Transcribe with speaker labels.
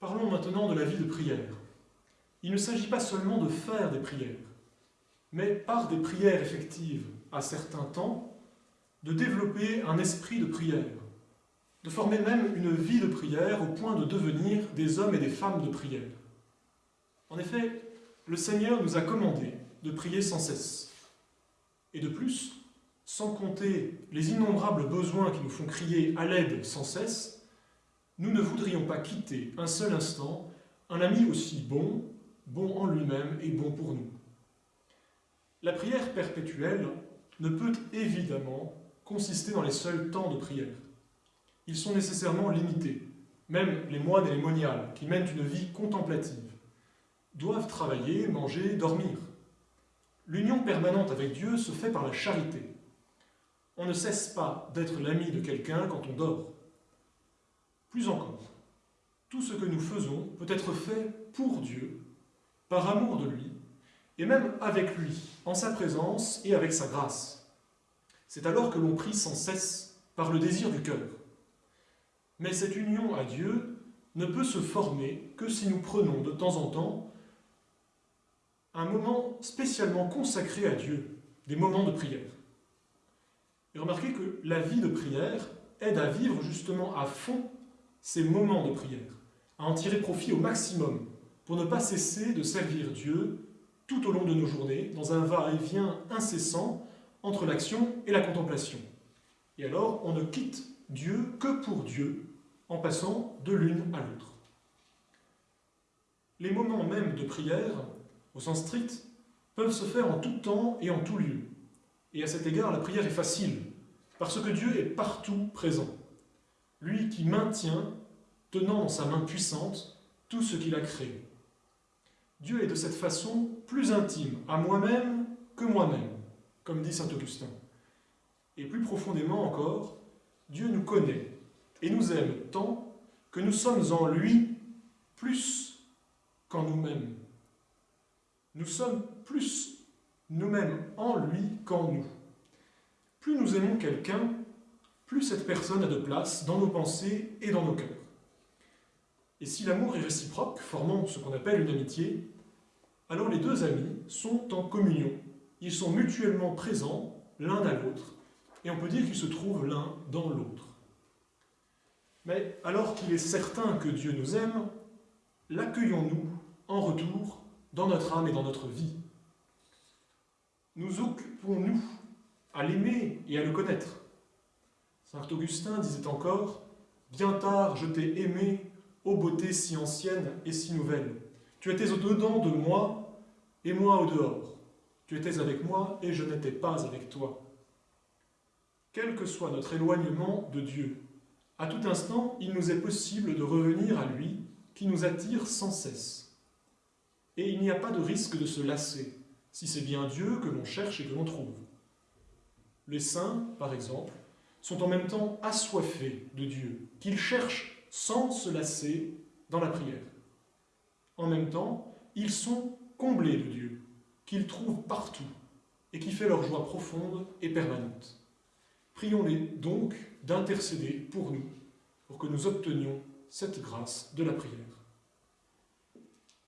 Speaker 1: Parlons maintenant de la vie de prière. Il ne s'agit pas seulement de faire des prières, mais par des prières effectives à certains temps, de développer un esprit de prière, de former même une vie de prière au point de devenir des hommes et des femmes de prière. En effet, le Seigneur nous a commandé de prier sans cesse. Et de plus, sans compter les innombrables besoins qui nous font crier à l'aide sans cesse, nous ne voudrions pas quitter un seul instant un ami aussi bon, bon en lui-même et bon pour nous. La prière perpétuelle ne peut évidemment consister dans les seuls temps de prière. Ils sont nécessairement limités. Même les moines et les moniales, qui mènent une vie contemplative, doivent travailler, manger, dormir. L'union permanente avec Dieu se fait par la charité. On ne cesse pas d'être l'ami de quelqu'un quand on dort. Plus encore, tout ce que nous faisons peut être fait pour Dieu, par amour de lui, et même avec lui, en sa présence et avec sa grâce. C'est alors que l'on prie sans cesse par le désir du cœur. Mais cette union à Dieu ne peut se former que si nous prenons de temps en temps un moment spécialement consacré à Dieu, des moments de prière. Et remarquez que la vie de prière aide à vivre justement à fond ces moments de prière, à en tirer profit au maximum, pour ne pas cesser de servir Dieu tout au long de nos journées, dans un va-et-vient incessant entre l'action et la contemplation. Et alors, on ne quitte Dieu que pour Dieu, en passant de l'une à l'autre. Les moments même de prière, au sens strict, peuvent se faire en tout temps et en tout lieu. Et à cet égard, la prière est facile, parce que Dieu est partout présent. Lui qui maintient, tenant dans sa main puissante, tout ce qu'il a créé. Dieu est de cette façon plus intime à moi-même que moi-même, comme dit saint Augustin. Et plus profondément encore, Dieu nous connaît et nous aime tant que nous sommes en lui plus qu'en nous-mêmes. Nous sommes plus nous-mêmes en lui qu'en nous. Plus nous aimons quelqu'un, plus cette personne a de place dans nos pensées et dans nos cœurs. Et si l'amour est réciproque, formant ce qu'on appelle une amitié, alors les deux amis sont en communion. Ils sont mutuellement présents l'un à l'autre, et on peut dire qu'ils se trouvent l'un dans l'autre. Mais alors qu'il est certain que Dieu nous aime, l'accueillons-nous en retour dans notre âme et dans notre vie? Nous occupons-nous à l'aimer et à le connaître? Saint Augustin disait encore « Bien tard je t'ai aimé, ô beauté si ancienne et si nouvelle. Tu étais au-dedans de moi et moi au-dehors. Tu étais avec moi et je n'étais pas avec toi. » Quel que soit notre éloignement de Dieu, à tout instant, il nous est possible de revenir à lui, qui nous attire sans cesse. Et il n'y a pas de risque de se lasser, si c'est bien Dieu que l'on cherche et que l'on trouve. Les saints, par exemple, sont en même temps assoiffés de Dieu, qu'ils cherchent sans se lasser dans la prière. En même temps, ils sont comblés de Dieu, qu'ils trouvent partout, et qui fait leur joie profonde et permanente. Prions-les donc d'intercéder pour nous, pour que nous obtenions cette grâce de la prière.